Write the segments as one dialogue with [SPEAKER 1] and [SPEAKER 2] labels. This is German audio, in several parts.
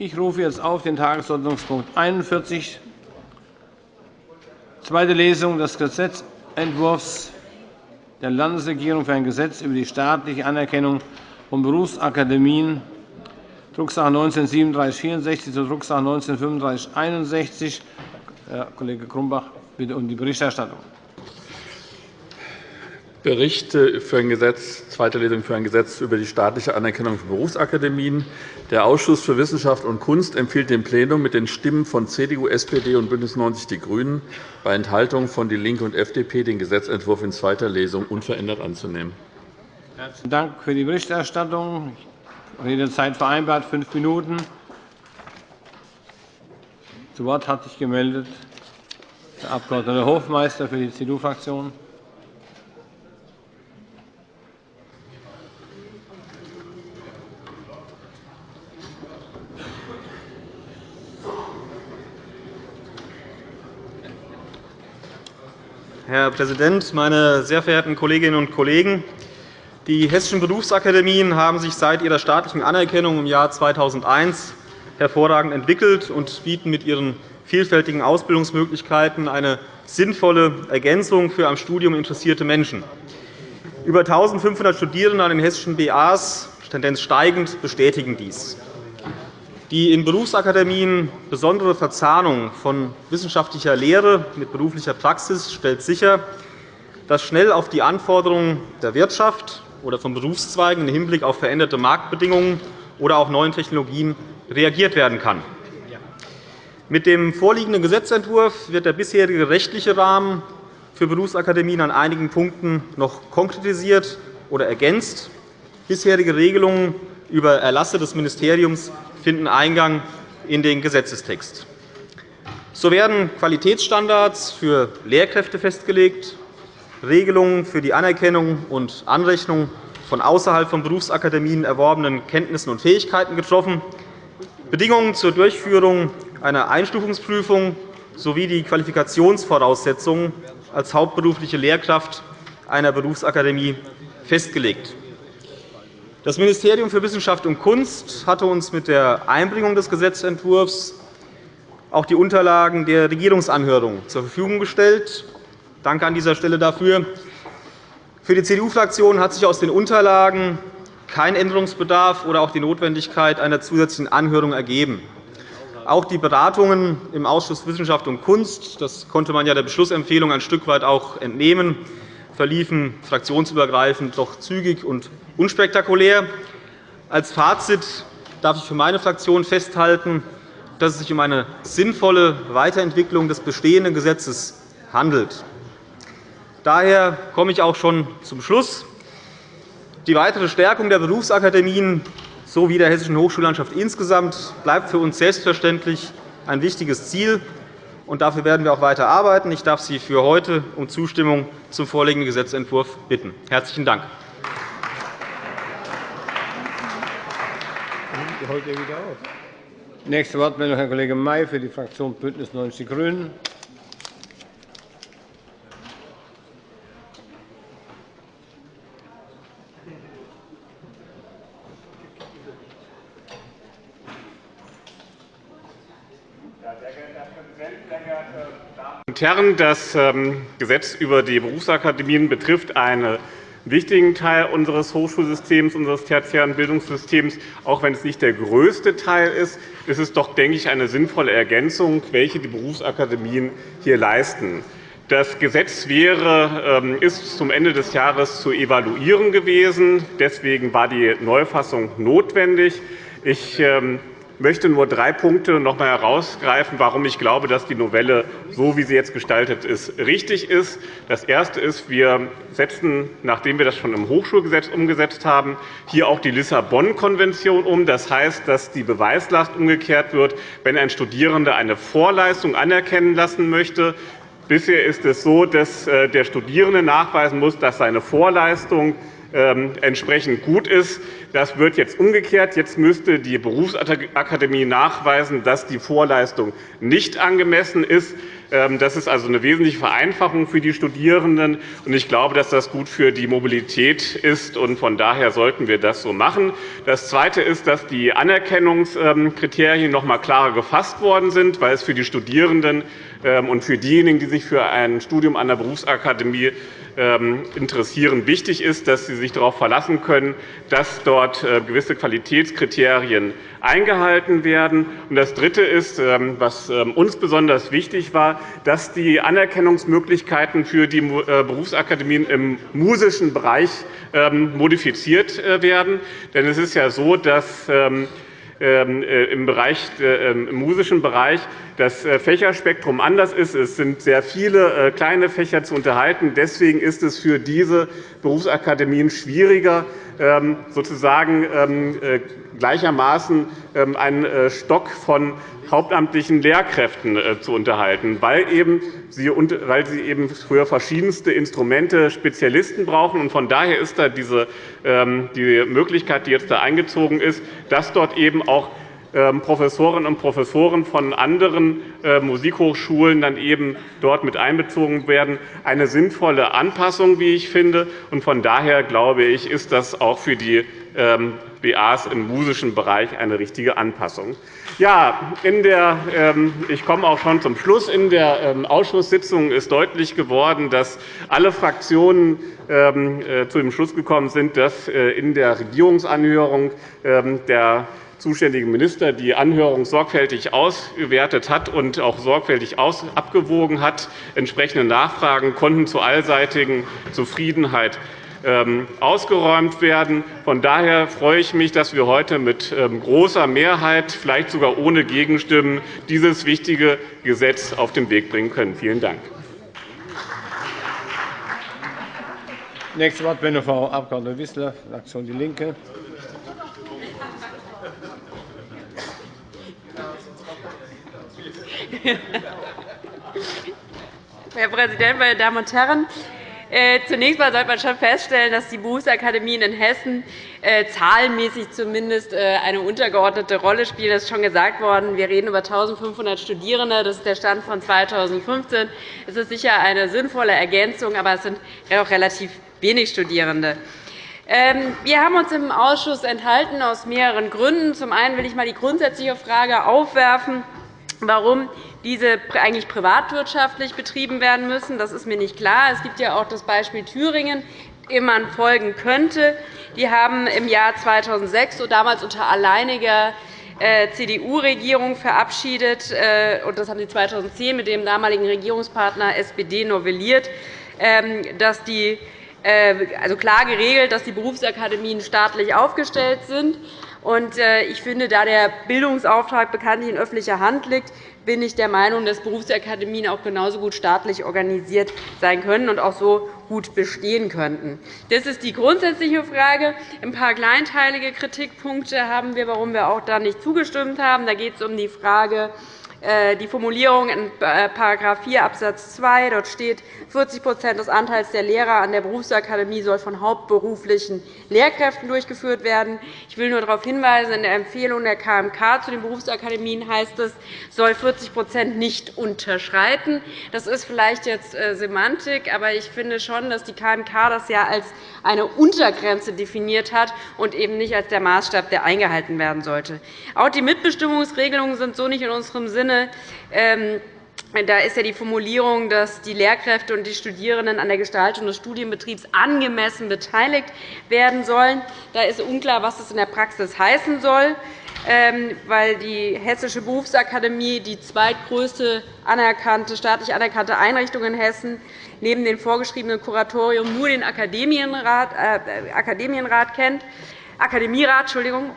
[SPEAKER 1] Ich rufe jetzt auf den Tagesordnungspunkt 41, zweite Lesung des Gesetzentwurfs der Landesregierung für ein Gesetz über die staatliche Anerkennung von Berufsakademien, Drucksache 19-3764 zur Drucksache 19-3561. Herr Kollege Grumbach, bitte um die Berichterstattung.
[SPEAKER 2] Bericht für ein Gesetz, zweite Lesung für ein Gesetz über die staatliche Anerkennung von Berufsakademien. Der Ausschuss für Wissenschaft und Kunst empfiehlt dem Plenum mit den Stimmen von CDU, SPD und BÜNDNIS 90 die GRÜNEN bei Enthaltung von DIE LINKE und FDP den Gesetzentwurf in zweiter Lesung unverändert anzunehmen.
[SPEAKER 1] Herzlichen Dank für die Berichterstattung. Redezeit vereinbart, fünf Minuten. Zu Wort hat sich gemeldet der Abg. Hofmeister für die CDU-Fraktion.
[SPEAKER 3] Herr Präsident, meine sehr verehrten Kolleginnen und Kollegen! Die hessischen Berufsakademien haben sich seit ihrer staatlichen Anerkennung im Jahr 2001 hervorragend entwickelt und bieten mit ihren vielfältigen Ausbildungsmöglichkeiten eine sinnvolle Ergänzung für am Studium interessierte Menschen. Über 1.500 Studierende an den hessischen BAs, Tendenz steigend, bestätigen dies. Die in Berufsakademien besondere Verzahnung von wissenschaftlicher Lehre mit beruflicher Praxis stellt sicher, dass schnell auf die Anforderungen der Wirtschaft oder von Berufszweigen im Hinblick auf veränderte Marktbedingungen oder auch neuen Technologien reagiert werden kann. Mit dem vorliegenden Gesetzentwurf wird der bisherige rechtliche Rahmen für Berufsakademien an einigen Punkten noch konkretisiert oder ergänzt. Bisherige Regelungen über Erlasse des Ministeriums finden Eingang in den Gesetzestext. So werden Qualitätsstandards für Lehrkräfte festgelegt, Regelungen für die Anerkennung und Anrechnung von außerhalb von Berufsakademien erworbenen Kenntnissen und Fähigkeiten getroffen, Bedingungen zur Durchführung einer Einstufungsprüfung sowie die Qualifikationsvoraussetzungen als hauptberufliche Lehrkraft einer Berufsakademie festgelegt. Das Ministerium für Wissenschaft und Kunst hatte uns mit der Einbringung des Gesetzentwurfs auch die Unterlagen der Regierungsanhörung zur Verfügung gestellt. Danke an dieser Stelle dafür. Für die CDU-Fraktion hat sich aus den Unterlagen kein Änderungsbedarf oder auch die Notwendigkeit einer zusätzlichen Anhörung ergeben. Auch die Beratungen im Ausschuss Wissenschaft und Kunst, das konnte man ja der Beschlussempfehlung ein Stück weit auch entnehmen, verliefen fraktionsübergreifend doch zügig und unspektakulär. Als Fazit darf ich für meine Fraktion festhalten, dass es sich um eine sinnvolle Weiterentwicklung des bestehenden Gesetzes handelt. Daher komme ich auch schon zum Schluss. Die weitere Stärkung der Berufsakademien sowie der hessischen Hochschullandschaft insgesamt bleibt für uns selbstverständlich ein wichtiges Ziel. und Dafür werden wir auch weiter arbeiten. Ich darf Sie für heute um Zustimmung zum vorliegenden Gesetzentwurf bitten. – Herzlichen Dank.
[SPEAKER 1] Nächste Wortmeldung, Herr Kollege May für die Fraktion BÜNDNIS 90 die GRÜNEN.
[SPEAKER 4] und Herren, das ähm, Gesetz über die Berufsakademien betrifft einen wichtigen Teil unseres Hochschulsystems, unseres tertiären Bildungssystems. Auch wenn es nicht der größte Teil ist, ist es doch, denke ich, eine sinnvolle Ergänzung, welche die Berufsakademien hier leisten. Das Gesetz wäre, ähm, ist zum Ende des Jahres zu evaluieren gewesen. Deswegen war die Neufassung notwendig. Ich ähm, möchte nur drei Punkte noch einmal herausgreifen, warum ich glaube, dass die Novelle, so wie sie jetzt gestaltet ist, richtig ist. Das Erste ist, wir setzen, nachdem wir das schon im Hochschulgesetz umgesetzt haben, hier auch die Lissabon-Konvention um. Das heißt, dass die Beweislast umgekehrt wird, wenn ein Studierender eine Vorleistung anerkennen lassen möchte. Bisher ist es so, dass äh, der Studierende nachweisen muss, dass seine Vorleistung entsprechend gut ist. Das wird jetzt umgekehrt. Jetzt müsste die Berufsakademie nachweisen, dass die Vorleistung nicht angemessen ist. Ähm, das ist also eine wesentliche Vereinfachung für die Studierenden. Ich glaube, dass das gut für die Mobilität ist. Von daher sollten wir das so machen. Das Zweite ist, dass die Anerkennungskriterien noch einmal klarer gefasst worden sind, weil es für die Studierenden ähm, und für diejenigen, die sich für ein Studium an der Berufsakademie ähm, interessieren, wichtig ist, dass Sie sich darauf verlassen können, dass dort äh, gewisse Qualitätskriterien eingehalten werden. Das Dritte ist, ähm, was ähm, uns besonders wichtig war, dass die Anerkennungsmöglichkeiten für die äh, Berufsakademien im musischen Bereich modifiziert äh, werden. Denn es ist ja so, dass ähm, im, Bereich, äh, ähm, im musischen Bereich das äh, Fächerspektrum anders ist. Es sind sehr viele kleine Fächer zu unterhalten. Deswegen ist es für diese Berufsakademien schwieriger, ähm, sozusagen gleichermaßen einen Stock von hauptamtlichen Lehrkräften äh, zu unterhalten, weil, eben sie, weil sie eben für verschiedenste Instrumente Spezialisten brauchen. Von daher ist da diese, ähm, die Möglichkeit, die jetzt da eingezogen ist, dass dort eben auch Professorinnen und Professoren von anderen äh, Musikhochschulen dann eben dort mit einbezogen werden, eine sinnvolle Anpassung, wie ich finde. Von daher glaube ich, ist das auch für die ähm, BAs im musischen Bereich eine richtige Anpassung. Ja, in der, ähm, ich komme auch schon zum Schluss. In der ähm, Ausschusssitzung ist deutlich geworden, dass alle Fraktionen ähm, äh, zu dem Schluss gekommen sind, dass äh, in der Regierungsanhörung der zuständige Minister die Anhörung sorgfältig ausgewertet hat und auch sorgfältig abgewogen hat. Entsprechende Nachfragen konnten zur allseitigen Zufriedenheit ähm, ausgeräumt werden. Von daher freue ich mich, dass wir heute mit ähm, großer Mehrheit, vielleicht sogar ohne Gegenstimmen, dieses wichtige Gesetz auf den Weg bringen können. Vielen Dank.
[SPEAKER 1] Nächste Wortmeldung, Frau Abg. Wissler, Fraktion DIE LINKE.
[SPEAKER 5] Herr Präsident, meine Damen und Herren! Äh, zunächst einmal sollte man schon feststellen, dass die Berufsakademien in Hessen äh, zahlenmäßig zumindest äh, eine untergeordnete Rolle spielen. Das ist schon gesagt worden. Wir reden über 1.500 Studierende. Das ist der Stand von 2015. Es ist sicher eine sinnvolle Ergänzung, aber es sind auch relativ wenig Studierende. Ähm, wir haben uns im Ausschuss enthalten aus mehreren Gründen. Zum einen will ich einmal die grundsätzliche Frage aufwerfen, warum diese eigentlich privatwirtschaftlich betrieben werden müssen. Das ist mir nicht klar. Es gibt ja auch das Beispiel Thüringen, dem man folgen könnte. Die haben im Jahr 2006, so damals unter alleiniger äh, CDU-Regierung verabschiedet, äh, und das haben Sie 2010 mit dem damaligen Regierungspartner SPD novelliert, ähm, dass die also klar geregelt, dass die Berufsakademien staatlich aufgestellt sind. Ich finde, da der Bildungsauftrag bekanntlich in öffentlicher Hand liegt, bin ich der Meinung, dass Berufsakademien auch genauso gut staatlich organisiert sein können und auch so gut bestehen könnten. Das ist die grundsätzliche Frage. Ein paar kleinteilige Kritikpunkte haben wir, warum wir auch da nicht zugestimmt haben. Da geht es um die Frage, äh, die Formulierung in § 4 Abs. 2. Dort steht, 40% des Anteils der Lehrer an der Berufsakademie soll von hauptberuflichen Lehrkräften durchgeführt werden. Ich will nur darauf hinweisen, in der Empfehlung der KMK zu den Berufsakademien heißt es, soll 40% nicht unterschreiten. Das ist vielleicht jetzt äh, Semantik, aber ich finde schon, dass die KMK das ja als eine Untergrenze definiert hat und eben nicht als der Maßstab, der eingehalten werden sollte. Auch die Mitbestimmungsregelungen sind so nicht in unserem Sinne Sinne. Ähm, da ist ja die Formulierung, dass die Lehrkräfte und die Studierenden an der Gestaltung des Studienbetriebs angemessen beteiligt werden sollen. Da ist unklar, was das in der Praxis heißen soll, ähm, weil die Hessische Berufsakademie die zweitgrößte anerkannte, staatlich anerkannte Einrichtung in Hessen neben dem vorgeschriebenen Kuratorium nur den Akademienrat, äh, Akademienrat kennt. Akademierat, Entschuldigung,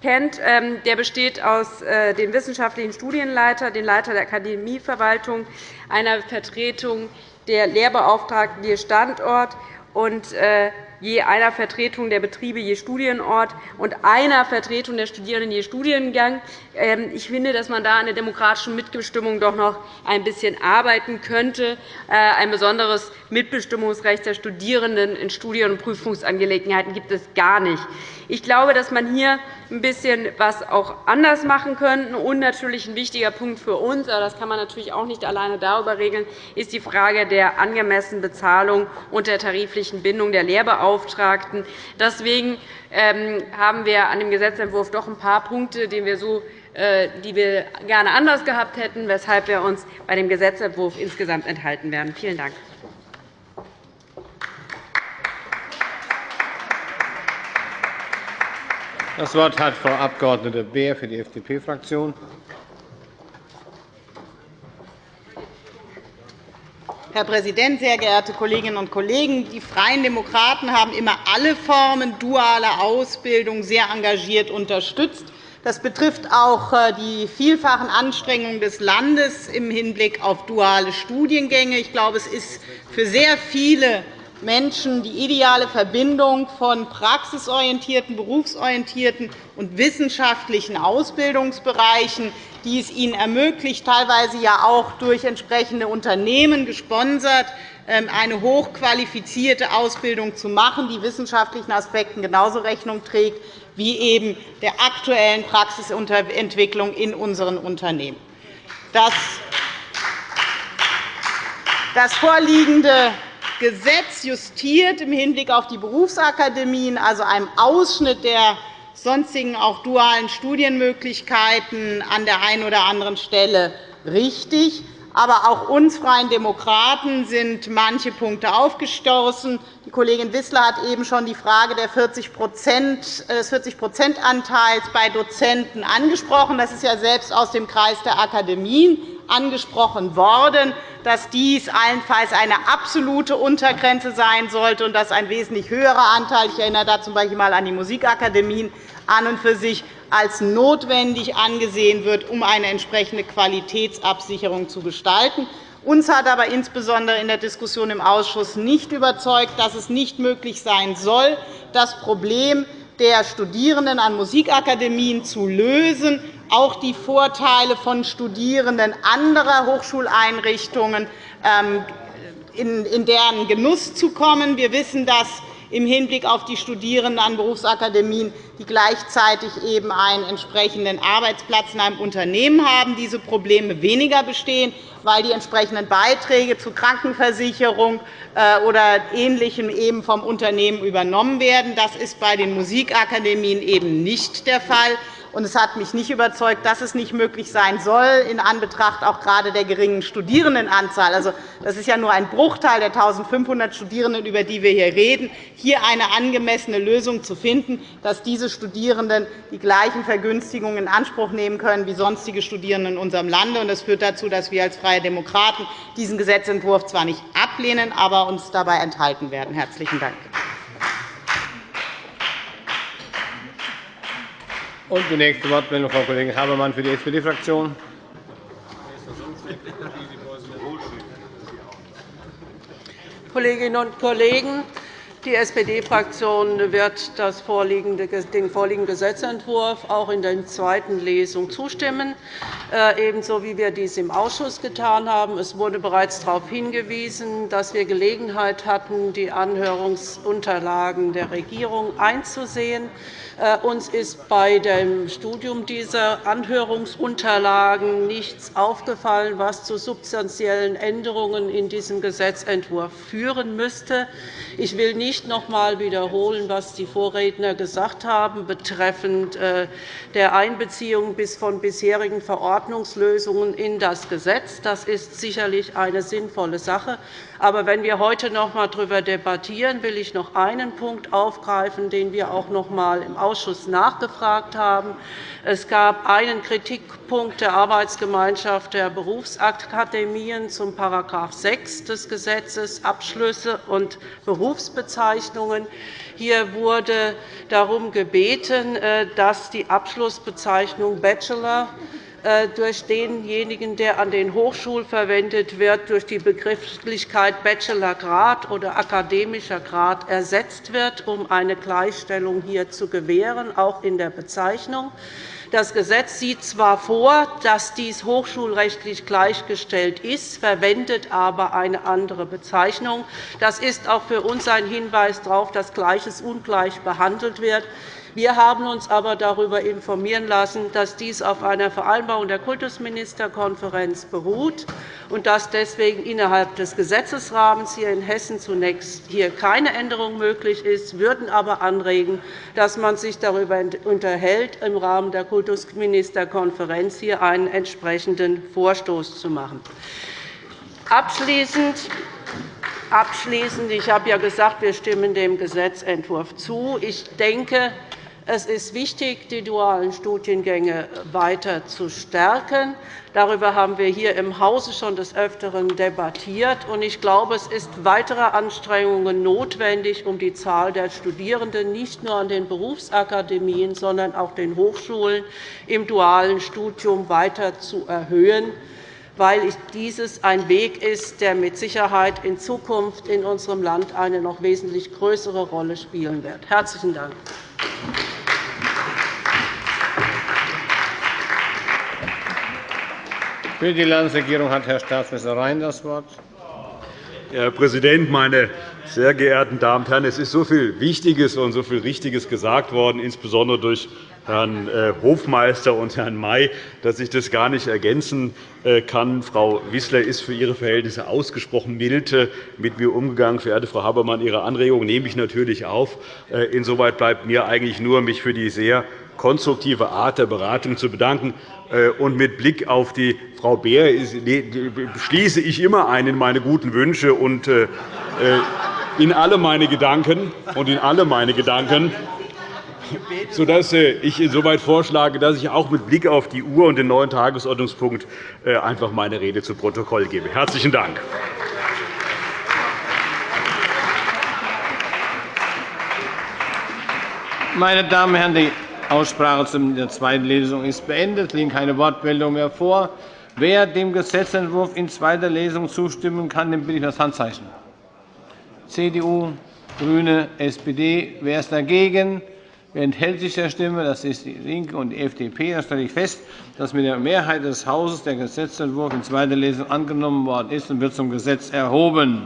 [SPEAKER 5] kennt. Ähm, der besteht aus äh, dem wissenschaftlichen Studienleiter, dem Leiter der Akademieverwaltung, einer Vertretung der Lehrbeauftragten je Standort und äh, je einer Vertretung der Betriebe je Studienort und einer Vertretung der Studierenden je Studiengang. Ähm, ich finde, dass man da an der demokratischen Mitbestimmung doch noch ein bisschen arbeiten könnte. Äh, ein besonderes Mitbestimmungsrecht der Studierenden in Studien- und Prüfungsangelegenheiten gibt es gar nicht. Ich glaube, dass man hier ein bisschen was auch anders machen könnte. Und natürlich ein wichtiger Punkt für uns, aber das kann man natürlich auch nicht alleine darüber regeln, ist die Frage der angemessenen Bezahlung und der tariflichen Bindung der Lehrbeauftragten. Deswegen ähm, haben wir an dem Gesetzentwurf doch ein paar Punkte, die wir, so, äh, die wir gerne anders gehabt hätten, weshalb wir uns bei dem Gesetzentwurf insgesamt enthalten werden. Vielen Dank.
[SPEAKER 1] Das Wort hat Frau Abg. Beer für die FDP-Fraktion.
[SPEAKER 6] Herr Präsident, sehr geehrte Kolleginnen und Kollegen! Die Freien Demokraten haben immer alle Formen dualer Ausbildung sehr engagiert unterstützt. Das betrifft auch äh, die vielfachen Anstrengungen des Landes im Hinblick auf duale Studiengänge. Ich glaube, es ist für sehr viele Menschen die ideale Verbindung von praxisorientierten, berufsorientierten und wissenschaftlichen Ausbildungsbereichen, die es ihnen ermöglicht, teilweise ja auch durch entsprechende Unternehmen gesponsert, ähm, eine hochqualifizierte Ausbildung zu machen, die wissenschaftlichen Aspekten genauso Rechnung trägt wie eben der aktuellen Praxisentwicklung in unseren Unternehmen. Das vorliegende Gesetz justiert im Hinblick auf die Berufsakademien, also einem Ausschnitt der sonstigen auch dualen Studienmöglichkeiten an der einen oder anderen Stelle richtig. Aber auch uns Freien Demokraten sind manche Punkte aufgestoßen. Die Kollegin Wissler hat eben schon die Frage des 40-%-Anteils bei Dozenten angesprochen. Das ist ja selbst aus dem Kreis der Akademien angesprochen worden, dass dies allenfalls eine absolute Untergrenze sein sollte und dass ein wesentlich höherer Anteil – ich erinnere da z. B. an die Musikakademien – an und für sich als notwendig angesehen wird, um eine entsprechende Qualitätsabsicherung zu gestalten. Uns hat aber insbesondere in der Diskussion im Ausschuss nicht überzeugt, dass es nicht möglich sein soll, das Problem der Studierenden an Musikakademien zu lösen, auch die Vorteile von Studierenden anderer Hochschuleinrichtungen ähm, in deren Genuss zu kommen. Wir wissen, dass im Hinblick auf die Studierenden an Berufsakademien, die gleichzeitig eben einen entsprechenden Arbeitsplatz in einem Unternehmen haben, diese Probleme weniger bestehen, weil die entsprechenden Beiträge zur Krankenversicherung äh, oder Ähnlichem eben vom Unternehmen übernommen werden. Das ist bei den Musikakademien eben nicht der Fall. Und es hat mich nicht überzeugt, dass es nicht möglich sein soll, in Anbetracht auch gerade der geringen Studierendenanzahl. Also, das ist ja nur ein Bruchteil der 1.500 Studierenden, über die wir hier reden, hier eine angemessene Lösung zu finden, dass diese Studierenden die gleichen Vergünstigungen in Anspruch nehmen können wie sonstige Studierende in unserem Lande. Das führt dazu, dass wir als Freie Demokraten diesen Gesetzentwurf zwar nicht ablehnen, aber uns dabei enthalten werden. – Herzlichen Dank.
[SPEAKER 1] Und die nächste Wortmeldung, Frau Kollegin Habermann für die SPD-Fraktion.
[SPEAKER 7] Kolleginnen und Kollegen! Die SPD-Fraktion wird den vorliegenden Gesetzentwurf auch in der zweiten Lesung zustimmen, äh, ebenso wie wir dies im Ausschuss getan haben. Es wurde bereits darauf hingewiesen, dass wir Gelegenheit hatten, die Anhörungsunterlagen der Regierung einzusehen. Äh, uns ist bei dem Studium dieser Anhörungsunterlagen nichts aufgefallen, was zu substanziellen Änderungen in diesem Gesetzentwurf führen müsste. Ich will nicht noch einmal wiederholen, was die Vorredner gesagt haben betreffend äh, der Einbeziehung von bisherigen Verordnungslösungen in das Gesetz. Das ist sicherlich eine sinnvolle Sache. Aber wenn wir heute noch einmal darüber debattieren, will ich noch einen Punkt aufgreifen, den wir auch noch einmal im Ausschuss nachgefragt haben. Es gab einen Kritikpunkt der Arbeitsgemeinschaft der Berufsakademien zum § 6 des Gesetzes Abschlüsse und Berufsbezeichnungen. Hier wurde darum gebeten, äh, dass die Abschlussbezeichnung Bachelor durch denjenigen, der an den Hochschulen verwendet wird, durch die Begrifflichkeit Bachelorgrad oder akademischer Grad ersetzt wird, um eine Gleichstellung hier zu gewähren, auch in der Bezeichnung. Das Gesetz sieht zwar vor, dass dies hochschulrechtlich gleichgestellt ist, verwendet aber eine andere Bezeichnung. Das ist auch für uns ein Hinweis darauf, dass Gleiches ungleich behandelt wird. Wir haben uns aber darüber informieren lassen, dass dies auf einer Vereinbarung der Kultusministerkonferenz beruht und dass deswegen innerhalb des Gesetzesrahmens hier in Hessen zunächst hier keine Änderung möglich ist, würden aber anregen, dass man sich darüber unterhält, im Rahmen der Kultusministerkonferenz hier einen entsprechenden Vorstoß zu machen. Abschließend Abschließend. Ich habe ja gesagt, wir stimmen dem Gesetzentwurf zu. Ich denke, es ist wichtig, die dualen Studiengänge weiter zu stärken. Darüber haben wir hier im Hause schon des Öfteren debattiert. Ich glaube, es ist weitere Anstrengungen notwendig, um die Zahl der Studierenden nicht nur an den Berufsakademien, sondern auch den Hochschulen im dualen Studium weiter zu erhöhen weil dieses ein Weg ist, der mit Sicherheit in Zukunft in unserem Land eine noch wesentlich größere Rolle spielen wird. – Herzlichen Dank.
[SPEAKER 1] Für die Landesregierung hat Herr Staatsminister Rhein das Wort.
[SPEAKER 8] Herr Präsident, meine sehr geehrten Damen und Herren! Es ist so viel Wichtiges und so viel Richtiges gesagt worden, insbesondere durch Herrn äh, Hofmeister und Herrn May, dass ich das gar nicht ergänzen äh, kann. Frau Wissler ist für ihre Verhältnisse ausgesprochen mild äh, mit mir umgegangen. Verehrte Frau Habermann, Ihre Anregung nehme ich natürlich auf. Insoweit bleibt mir eigentlich nur, mich für die sehr konstruktive Art der Beratung zu bedanken. Äh, und mit Blick auf die Frau Beer schließe ich immer ein in meine guten Wünsche und äh, äh, in alle meine Gedanken und in alle meine Gedanken, sodass ich insoweit vorschlage, dass ich auch mit Blick auf die Uhr und den neuen Tagesordnungspunkt einfach meine Rede zu Protokoll gebe. – Herzlichen Dank.
[SPEAKER 1] Meine Damen und Herren, Aussprache zu der zweiten Lesung ist beendet. Es liegen keine Wortmeldungen mehr vor. Wer dem Gesetzentwurf in zweiter Lesung zustimmen kann, dem bitte ich das Handzeichen. CDU, GRÜNE, SPD. Wer ist dagegen? Wer enthält sich der Stimme? Das ist die LINKE und die FDP. Dann stelle ich fest, dass mit der Mehrheit des Hauses der Gesetzentwurf in zweiter Lesung angenommen worden ist und wird zum Gesetz erhoben.